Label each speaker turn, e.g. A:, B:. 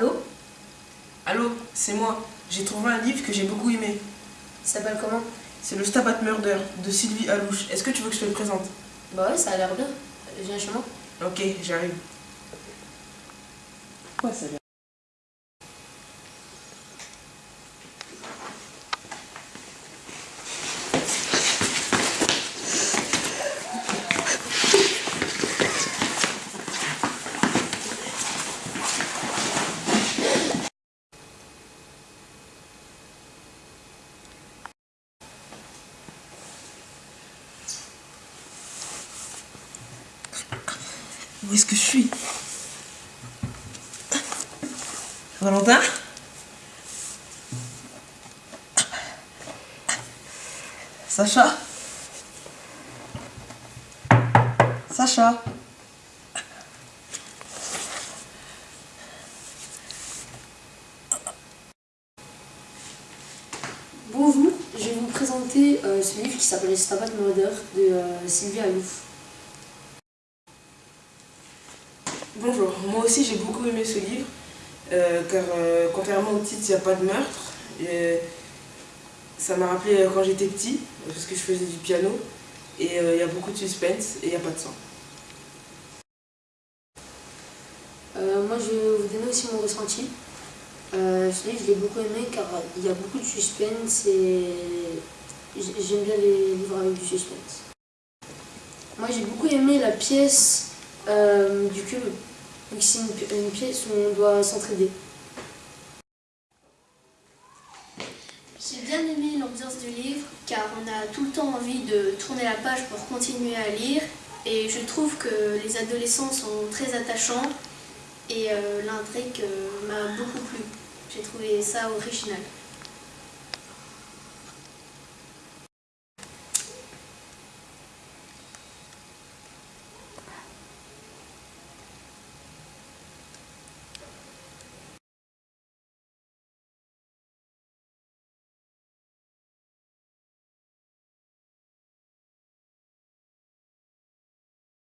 A: Allô Allô, c'est moi. J'ai trouvé un livre que j'ai beaucoup aimé.
B: Ça s'appelle comment?
A: C'est Le Stabat Murder de Sylvie Alouche. Est-ce que tu veux que je te le présente?
B: Bah ouais, ça a l'air bien. Viens chez moi.
A: Ok, j'arrive. Ouais, ça a Où est-ce que je suis? Valentin? Sacha? Sacha?
B: Bonjour, je vais vous présenter euh, ce livre qui s'appelle Stabat Murder de euh, Sylvie Alouf.
A: Bonjour, moi aussi j'ai beaucoup aimé ce livre, euh, car euh, contrairement au titre, il n'y a pas de meurtre. Et, ça m'a rappelé euh, quand j'étais petit, parce que je faisais du piano, et euh, il y a beaucoup de suspense et il n'y a pas de sang.
B: Euh, moi, je vais vous donner aussi mon ressenti. Euh, ce livre, je l'ai beaucoup aimé car il y a beaucoup de suspense et j'aime bien les livres avec du suspense. Moi, j'ai beaucoup aimé la pièce euh, du cube. Que C'est une pièce où on doit s'entraider.
C: J'ai bien aimé l'ambiance du livre car on a tout le temps envie de tourner la page pour continuer à lire et je trouve que les adolescents sont très attachants et euh, l'intrigue euh, m'a beaucoup plu. J'ai trouvé ça original.